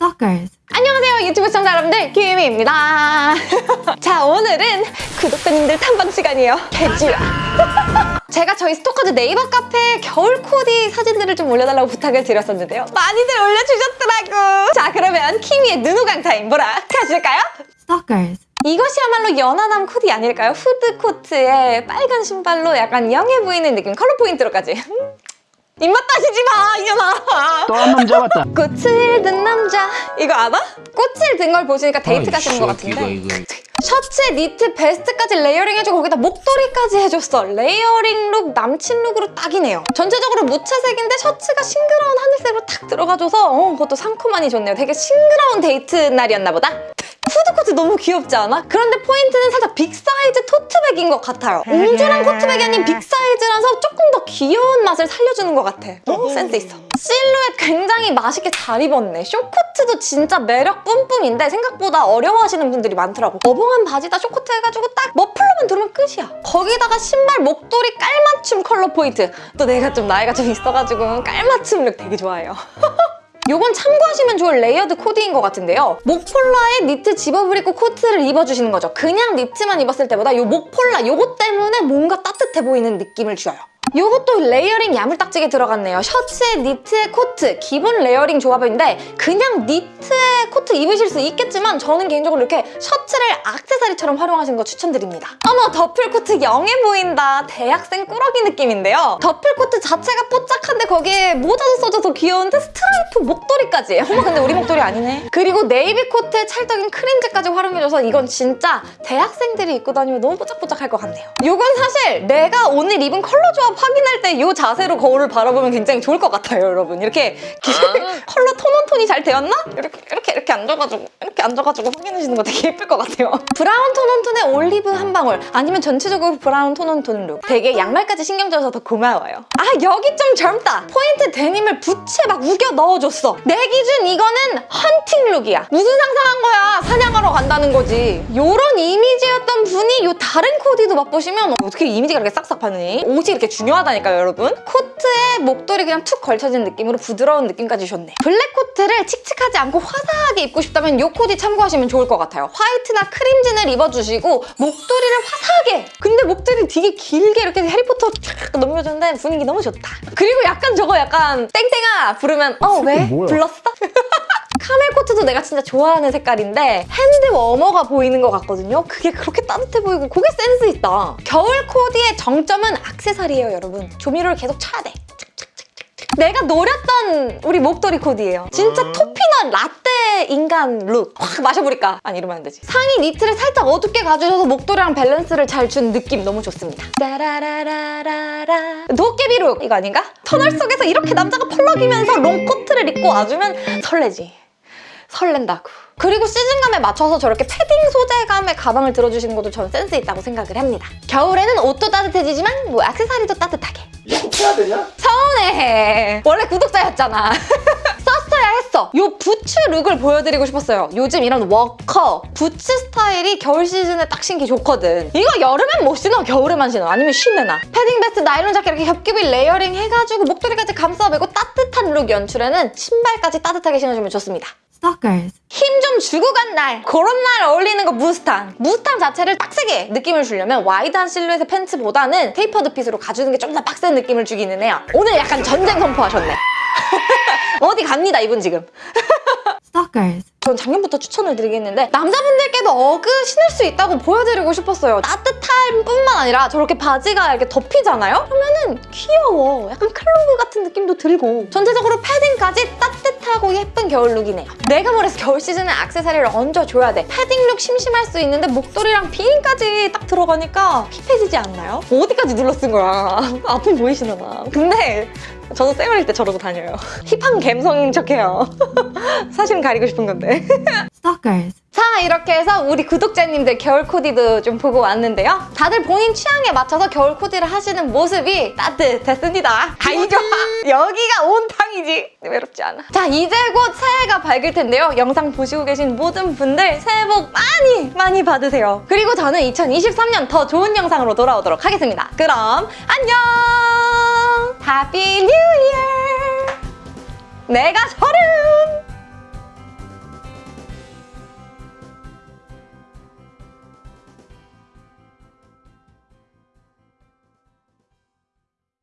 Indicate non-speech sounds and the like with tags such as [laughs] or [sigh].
Stalkers. 안녕하세요 유튜브 시청자 여러분들 키미입니다 [laughs] 자 오늘은 구독자님들 탐방 시간이에요 개쥐야 [laughs] 제가 저희 스토커즈 네이버 카페에 겨울 코디 사진들을 좀 올려달라고 부탁을 드렸었는데요 많이들 올려주셨더라고 자 그러면 키미의 눈호강 타임 보러 가실까요? Stalkers. 이것이야말로 연하남 코디 아닐까요? 후드 코트에 빨간 신발로 약간 young해 보이는 느낌 컬러 포인트로까지 음, 입맛 따시지 마 이년아 또 한 놈 잡았다. 꽃을 든 남자 이거 알아? 꽃을 든 걸 보시니까 데이트 가시는 것 같은데 이거. 셔츠에 니트, 베스트까지 layering 해주고 거기다 목도리까지 해줬어 layering look, 남친 look으로 딱이네요 전체적으로 무채색인데 셔츠가 싱그러운 하늘색으로 탁 들어가줘서 어, 그것도 상큼하니 좋네요 되게 싱그러운 데이트 날이었나 보다 후드 코트 너무 귀엽지 않아? 그런데 포인트는 살짝 big size 토트백인 것 같아요. 옹졸한 토트백이 아닌 big size라서 조금 더 귀여운 맛을 살려주는 것 같아. 어, 센스 있어. 실루엣 굉장히 맛있게 잘 입었네. 쇼코트도 진짜 매력 뿜뿜인데 생각보다 어려워하시는 분들이 많더라고. 어벙한 바지다 쇼코트 해가지고 딱 머플러만 두르면 끝이야. 거기다가 신발 목도리 깔맞춤 컬러 포인트. 또 내가 좀 나이가 좀 있어가지고 깔맞춤 look 되게 좋아해요 [laughs] 요건 참고하시면 좋을 layered 코디인 것 같은데요. 목폴라에 니트 zip-up을 입고 코트를 입어주시는 거죠. 그냥 니트만 입었을 때보다 요 목폴라 요것 때문에 뭔가 따뜻해 보이는 느낌을 줘요. 요것도 layering 야물딱지게 들어갔네요. 셔츠에 니트에 코트, 기본 layering 조합인데 그냥 니트에 코트 입으실 수 있겠지만 저는 개인적으로 이렇게 셔츠를 악세사리처럼 활용하시는 거 추천드립니다. 어머 더플 코트 young해 보인다. 대학생 꾸러기 느낌인데요. 더플 코트 자체가 뽀짝한데 거기에 모자도 써줘서 귀여운데 스트라이프 목도리까지. 어머 근데 우리 목도리 아니네. 그리고 네이비 코트에 찰떡인 크림진까지 활용해줘서 이건 진짜 대학생들이 입고 다니면 너무 뽀짝뽀짝할 것 같네요. 요건 사실 내가 오늘 입은 컬러 조합 확인할 때 이 자세로 거울을 바라보면 굉장히 좋을 것 같아요, 여러분. 이렇게 [laughs] 컬러 tone on tone이 잘 되었나? 이렇게 이렇게 이렇게 앉아가지고 이렇게 앉아가지고 확인하시는 거 되게 예쁠 것 같아요. [laughs] 브라운 tone on tone에 올리브 한 방울 아니면 전체적으로 브라운 tone on tone look. 되게 양말까지 신경 써서 더 고마워요. 아 여기 좀 젊다. 포인트 데님을 부츠에 막 우겨 넣어줬어. 내 기준 이거는 헌팅 look이야. 무슨 상상한 거야? 사냥하러 간다는 거지. 요런 이미지였던 분이 요 다른 코디도 맛보시면 어떻게 이미지가 이렇게 싹싹 바뀌니? 옷이 이렇게 중요하다니까요, 여러분. 코트에 목도리 그냥 툭 걸쳐진 느낌으로 부드러운 느낌까지 줬네. 블랙 코트를 칙칙하지 않고 화사하게 입고 싶다면 요 코디 참고하시면 좋을 것 같아요. 화이트나 크림진을 입어주시고 목도리를 화사하게! 근데 목도리 되게 길게 이렇게 해리포터 쫙 넘겨주는데 분위기 너무 좋다. 그리고 약간 저거 약간 땡땡아 부르면 어 왜? 불렀어? 카멜 코트도 내가 진짜 좋아하는 색깔인데 hand warmer가 보이는 것 같거든요. 그게 그렇게 따뜻해 보이고 그게 센스 있다. 겨울 코디의 정점은 악세사리예요, 여러분. 조미료를 계속 쳐야 돼. 내가 노렸던 우리 목도리 코디예요. 진짜 toffee nut 라떼 인간 look. 확 마셔버릴까? 아니 이러면 안 되지. 상의 니트를 살짝 어둡게 가주셔서 목도리랑 밸런스를 잘 준 느낌 너무 좋습니다. 따라라라라라 도깨비 look 이거 아닌가? 터널 속에서 이렇게 남자가 펄럭이면서 롱코트를 입고 와주면 설레지. 설렌다고. 그리고 시즌감에 맞춰서 저렇게 패딩 소재감의 가방을 들어주시는 것도 저는 센스 있다고 생각을 합니다. 겨울에는 옷도 따뜻해지지만 뭐 액세서리도 따뜻하게. 해야 되냐? 서운해. 원래 구독자였잖아. [laughs] 썼어야 했어. 요 부츠 look을 보여드리고 싶었어요. 요즘 이런 워커, 부츠 스타일이 겨울 시즌에 딱 신기 좋거든. 이거 여름엔 못 신어, 겨울에만 신어. 아니면 쉰내 나. 패딩 베스트, 나일론 자켓 이렇게 겹겹이 layering 해가지고 목도리까지 감싸매고 따뜻한 look 연출에는 신발까지 따뜻하게 신어주면 좋습니다. Stalkers. 힘 좀 주고 간 날, 그런 날 어울리는 거 무스탕. 무스탕 자체를 빡세게 느낌을 주려면 wide한 실루엣의 팬츠보다는 tapered fit으로 가주는 게 좀 더 빡센 느낌을 주기는 해요. 오늘 약간 전쟁 선포하셨네. [laughs] 어디 갑니다, 이분 지금. [laughs] Stalkers. 전 작년부터 추천을 드리겠는데 남자분들께도 어그 신을 수 있다고 보여드리고 싶었어요. 따뜻한 뿐만 아니라 저렇게 바지가 이렇게 덮이잖아요? 그러면은 귀여워. 약간 clog 같은 느낌도 들고 전체적으로 패딩까지 따뜻하고 예쁜 겨울 look이네요. 내가 뭐랬어 겨울 시즌에 액세서리를 얹어줘야 돼. 패딩 look 심심할 수 있는데 목도리랑 비니까지 딱 들어가니까 hip해지지 않나요? 어디까지 눌러 쓴 거야? [laughs] 앞은 보이시려나? 근데 저도 쌩얼일 때 저러고 다녀요. 힙한 감성인 척해요. [laughs] 사실은 가리고 싶은 건데. [laughs] Stalkers. 자 이렇게 해서 우리 구독자님들 겨울 코디도 좀 보고 왔는데요. 다들 본인 취향에 맞춰서 겨울 코디를 하시는 모습이 따뜻했습니다. 아이 좋아. 여기가 온탕이지. 외롭지 않아. 자 이제 곧 새해가 밝을 텐데요. 영상 보시고 계신 모든 분들 새해 복 많이 많이 받으세요. 그리고 저는 2023년 더 좋은 영상으로 돌아오도록 하겠습니다. 그럼 안녕. Happy New Year. 내가 서른.